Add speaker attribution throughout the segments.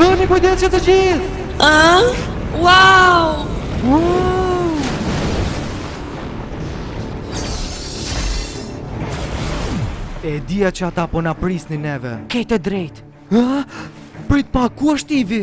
Speaker 1: Bëni kujdes që të gjithë!
Speaker 2: A? Wow!
Speaker 1: Wow! E dija që ata po na prisnin neve
Speaker 3: Ke të
Speaker 1: drejtë Prit pa, ku është Ivi?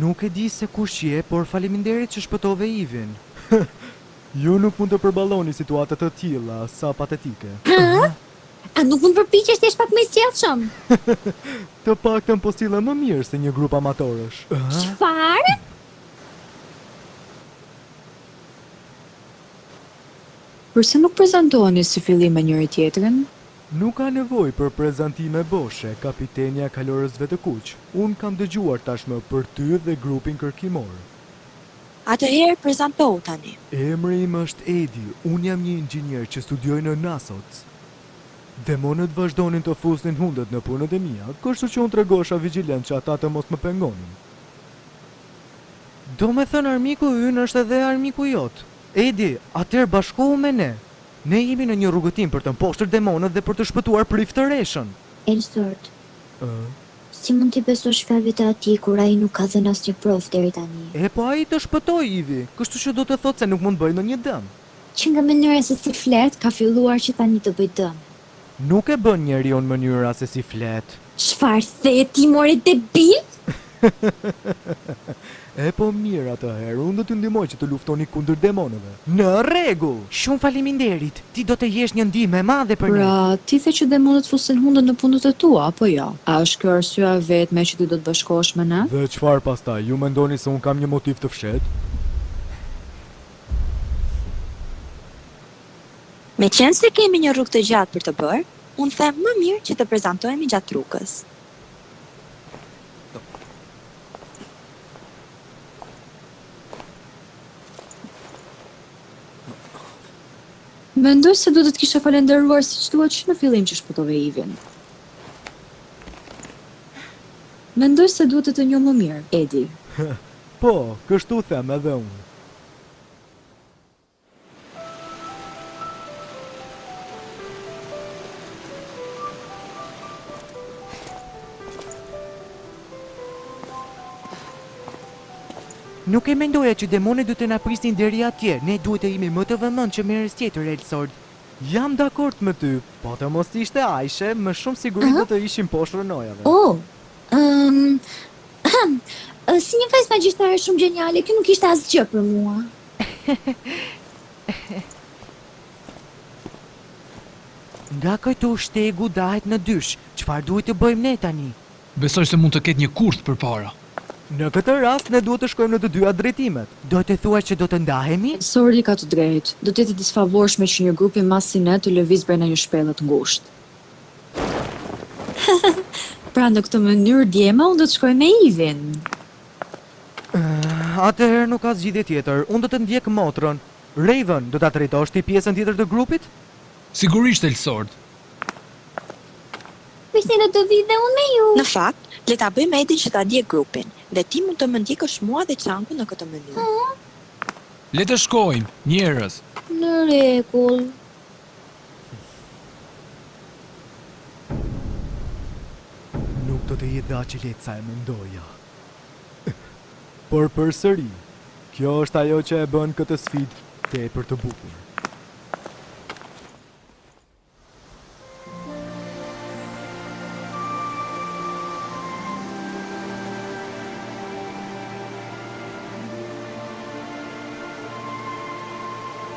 Speaker 1: Nuk e di se kush je, por faleminderit që shpëtove Ivin. Hëh! Ju nuk mund të përballoni situata të tilla, sa patetike. Hëh?
Speaker 2: A nuk mund të përpiqesh të jesh pak më i sjellshëm?
Speaker 1: Të paktën po sillem më mirë se një grup amatorësh.
Speaker 2: Çfarë?
Speaker 4: Përse nuk prezantoheni si fillim me njëri-tjetrin?
Speaker 1: Nuk ka nevojë për prezantime boshe kapitenja e Kalorësve të Kuq. Unë kam dëgjuar tashmë për ty dhe grupin kërkimor.
Speaker 5: Atëherë prezantohu tani.
Speaker 1: Emri im është Edi, unë jam një inxhinier që studioj në NASOC. Demonët vazhdonin të fusnin hundët në punët e mia, kështu që unë tregohesha vigjilent që ata të mos më pengonin. Domethënë armiku ynë është edhe armiku jot. Edi, atëherë bashkohu me ne. Ne jemi në një rrugëtim për të mposhtër demonët dhe për të shpëtuar
Speaker 6: priftëreshën!
Speaker 1: Elsord,
Speaker 6: si mund t'i besosh fjalëve të atij kur ai nuk ka dhënë asnjë provë deri tani?
Speaker 1: E po ai të shpëtoi, Ivi, kështu që do të thotë se nuk mund të bëjë ndonjë dëm.
Speaker 6: Që nga mënyra se si flet, ka filluar që tani të bëjë dëme.
Speaker 1: Nuk e bën njeriun mënyra se si flet.
Speaker 6: Çfarë the ti more debil?
Speaker 1: Epo mirë atëherë unë do t'ju ndihmoj që të luftoni kundër demonëve. Në rregull!
Speaker 3: Shumë faleminderit! Ti do të jesh një ndihmë e madhe për ne.
Speaker 4: Pra, ti the që demonët fusin hundën në punët e tua, apo jo? A është kjo arsyeja e vetme që ti do të bashkohesh me ne?
Speaker 1: Dhe çfarë pastaj? Ju mendoni se unë kam një motiv të
Speaker 5: fshehtë? Meqenëse kemi një rrugë të gjatë për të bërë, unë them më mirë që të prezantohemi gjatë rrugës.
Speaker 4: Mendoj se duhet të të kisha falenderuar siç duhet që në fillim që shpëtove Ivin. Mendoj se duhet të të njoh më mirë, Edi.
Speaker 1: Po, kështu them edhe unë.
Speaker 3: Nuk e mendoja që demonët do të na prisnin deri atje, ne duhet të jemi më të vëmendshëm herës tjetër Elsord.
Speaker 1: Jam dakord me ty, po të mos ishte Ajshe, me shumë siguri do të ishim poshtë rrënojave.
Speaker 6: Oh, ëhm, ëhm, si një festë magjishtare shumë gjeniale, kjo nuk ishte asgjë për mua.
Speaker 3: Nga këtu shtegu ndahet në dysh, çfarë duhet të bëjmë ne tani?
Speaker 7: Besoj se mund të ketë një kurth përpara.
Speaker 1: Në këtë rast ne duhet të shkojmë në të dyja drejtimet.
Speaker 3: Do të thuash që do të ndahemi?
Speaker 4: Sori ka të drejtë. Do të jetë e disfavorshme që një grup i madh si ne të lëvizë brenda një shpelle të ngushtë. Pra në këtë mënyrë djema unë do të shkoj me Ivin!
Speaker 1: Atëherë nuk ka zgjidhje tjetër. Unë do të ndjek motrën. Raven, do ta drejtosh ti pjesën tjetër të grupit?
Speaker 7: Sigurisht, Elsord.
Speaker 6: Prisni, do të vij dhe unë me ju.
Speaker 5: Në fakt, le ta bëjmë Edin që ta ndjekë grupin, dhe ti mund të më ndjekësh mua dhe Çangun në këtë mënyrë. Ëh?
Speaker 7: Le të shkojmë, njerëz.
Speaker 6: Në rregull.
Speaker 1: Nuk do të jetë dhe aq e lehtë sa e mendoja. Por përsëri, kjo është ajo që e bën këtë sfidë tepër të bukur.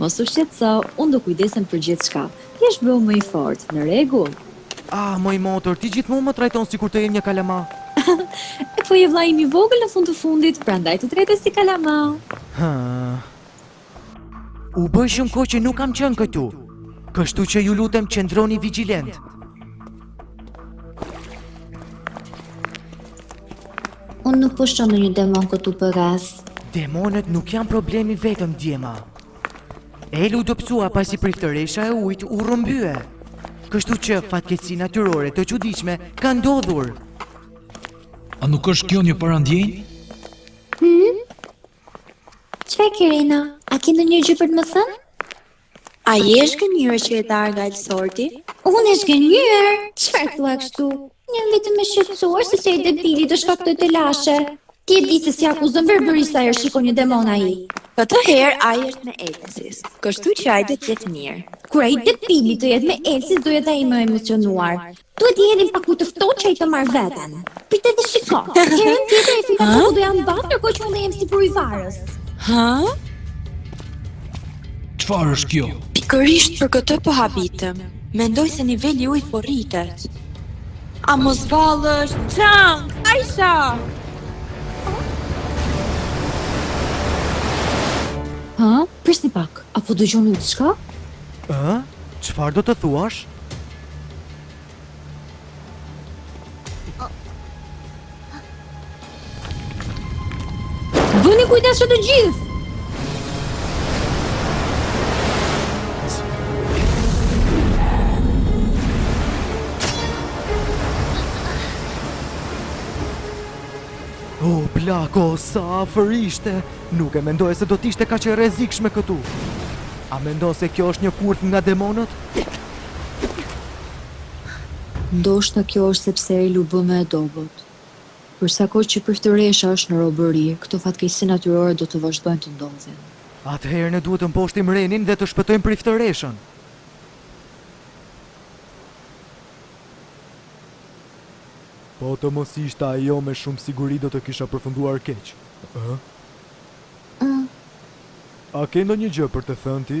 Speaker 4: Mos u shqetëso, unë do kujdesem për gjithçka. Thjesht bëhu më i fortë, në rregull?
Speaker 1: Ah, moj motër, ti gjithmonë më trajton sikur të jem një kalama.
Speaker 4: E po je vllai im i vogël në fund të fundit, prandaj të trajtoj si kalama.
Speaker 1: Hë.
Speaker 3: U bë shumë kohë që nuk kam qenë këtu, kështu që ju lutem qëndroni vigjilentë.
Speaker 6: Unë nuk po shoh ndonjë demon këtu përreth.
Speaker 3: Demonët nuk janë problemi i vetëm, djema. Elu u dobësua pasi priftëresha e ujit u rrëmbye. Kështu që fatkeqësi natyrore të çuditshme kanë ndodhur.
Speaker 7: A nuk është kjo një parandjenjë? Hmm?
Speaker 6: Çfarë ke Rena? A ke ndonjë gjë për të më thënë?
Speaker 5: A je e zhgënjyer që je ndarë nga Elsorti?
Speaker 6: Unë e zhgënjyer? Çfarë thua kështu? Jam vetëm e shqetësuar se ai debili do shkaktojë telashe. Ti e di se si akuzon verbërisht sa herë shikon një demon ai.
Speaker 5: Këtë herë ai është me Elsis, kështu që ai do të jetë mirë.
Speaker 6: Kur ai debili të jetë me Elsis do jetë dhe më i emocionuar. Duhet të jemi pak më të ftohtë që ai të marrë veten. Prit edhe shiko. Herën tjetër e fita ku do jam mbanë, ndërkohë që unë jem sipër ujëvarës.
Speaker 5: Ha?
Speaker 7: Çfarë është kjo?
Speaker 5: Pikërisht për këtë po habitem. Mendoj se niveli i ujit po rritet. A mos vallë Çang, Aisha?
Speaker 4: Ha? Prisni pak. A po dëgjoni diçka?
Speaker 1: Ë? Çfarë do të thuash?
Speaker 4: Bëni kujdes që të gjithë!
Speaker 1: O, oh, plako, sa afër ishte! Nuk e mendoja se do t'ishte kaq e rrezikshme këtu. A mendon se kjo është një kurth nga demonët?
Speaker 4: Ndoshta kjo është sepse El u bë më e dobët. Për sa kohë që priftëresha është në robëri, këto fatkeqësi natyrore do të vazhdojnë të ndodhin.
Speaker 1: Atëherë ne duhet të mposhtim Renin dhe të shpëtojmë priftëreshën! Po të mos ishte ajo me shumë siguri do të kisha përfunduar keq, ëh?
Speaker 6: Ëh.
Speaker 1: A ke ndonjë gjë për të thënë ti?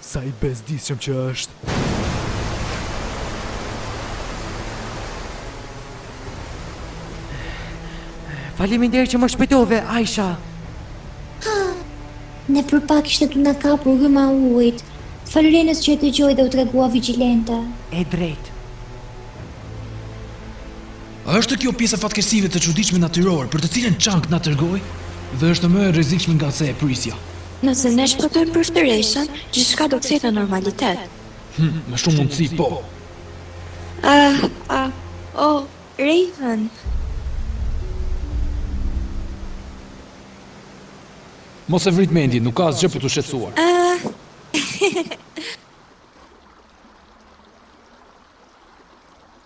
Speaker 1: Sa i bezdisshëm që është!
Speaker 3: Faleminderit që më shpëtove, Aisha.
Speaker 6: Ne për pak ishte duke na kapur rryma e ujit. Falë Renës që e dëgjoi dhe u tregua vigjilente.
Speaker 3: E drejtë.
Speaker 7: A është kjo pjesë e fatkeqësive të çuditshme natyrore për të cilën Chang na tregoi? Dhe është më e rrezikshme nga se e prisja.
Speaker 5: Nëse ne shpëtojmë priftëreshën, gjithçka do të kthehet në normalitet.
Speaker 7: Hm, me shumë mundësi, po.
Speaker 5: Ah, ah, oh, Raven!
Speaker 8: Mos e vrit mendjen, nuk ka asgjë për t'u shqetësuar.
Speaker 5: Ah, he,
Speaker 1: he, he.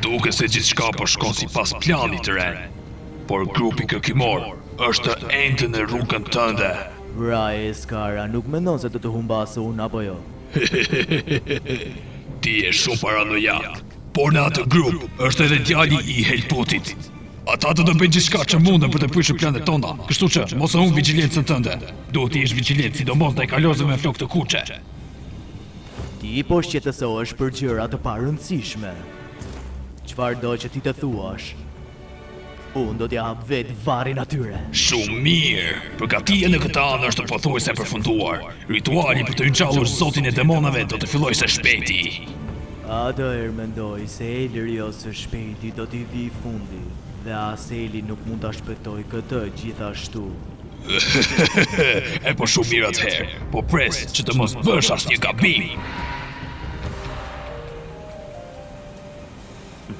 Speaker 1: Duket se
Speaker 9: gjithçka po shkon sipas planit Ren, por grupi kërkimor është ende në rrugën tënde.
Speaker 10: Pra Skar nuk mendon se do të humbasë unë apo jo.
Speaker 9: Hehehehehehehe Ti je shumë paranojak Por në atë grup është edhe djali i Helputit Ata do të bëjnë gjithçka që munden për të prishur planet tona Kështu që mos e humb vigjilencën tënde Duhet të jesh vigjilent sidomos ndaj kalorësve me flokë të kuqe
Speaker 10: Ti po shqetësohesh për gjëra të parëndësishme Çfarëdo që ti të thuash Unë do t'ia hap vetë varrin atyre!
Speaker 9: Shumë mirë! Përgatitja në këtë anë është pothuajse e përfunduar. Rituali për të ringjallur zotin e demonave do të fillojë së shpejti.
Speaker 10: Atëherë mendoj se Elrios së shpejti do t'i vijë fundi dhe as Eli nuk mund ta shpëtojë këtë gjithashtu. Heheheheh!
Speaker 9: E po shumë mirë atëherë! Po pres që të mos bësh asnjë gabim!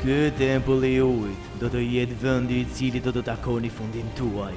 Speaker 10: Ky tempull i ujit do të jetë vendi i cili do të takoni fundin tuaj.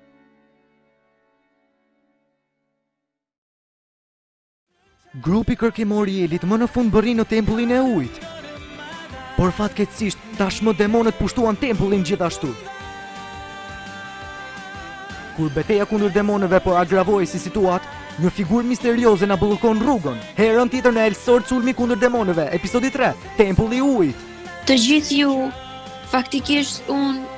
Speaker 1: Grupi kërkimor i Elit më në fund mbërri në tempullin e ujit. Por fatkeqësisht tashmë demonët pushtuan tempullin gjithashtu. Kur beteja kundër demonëve po agravohej si situatë, një figurë misterioze na bllokon rrugën. Herën tjetër në Elsword, sulmi kundër demonëve, episodi 3, Tempulli i Ujit.
Speaker 3: Të gjithë ju, faktikisht unë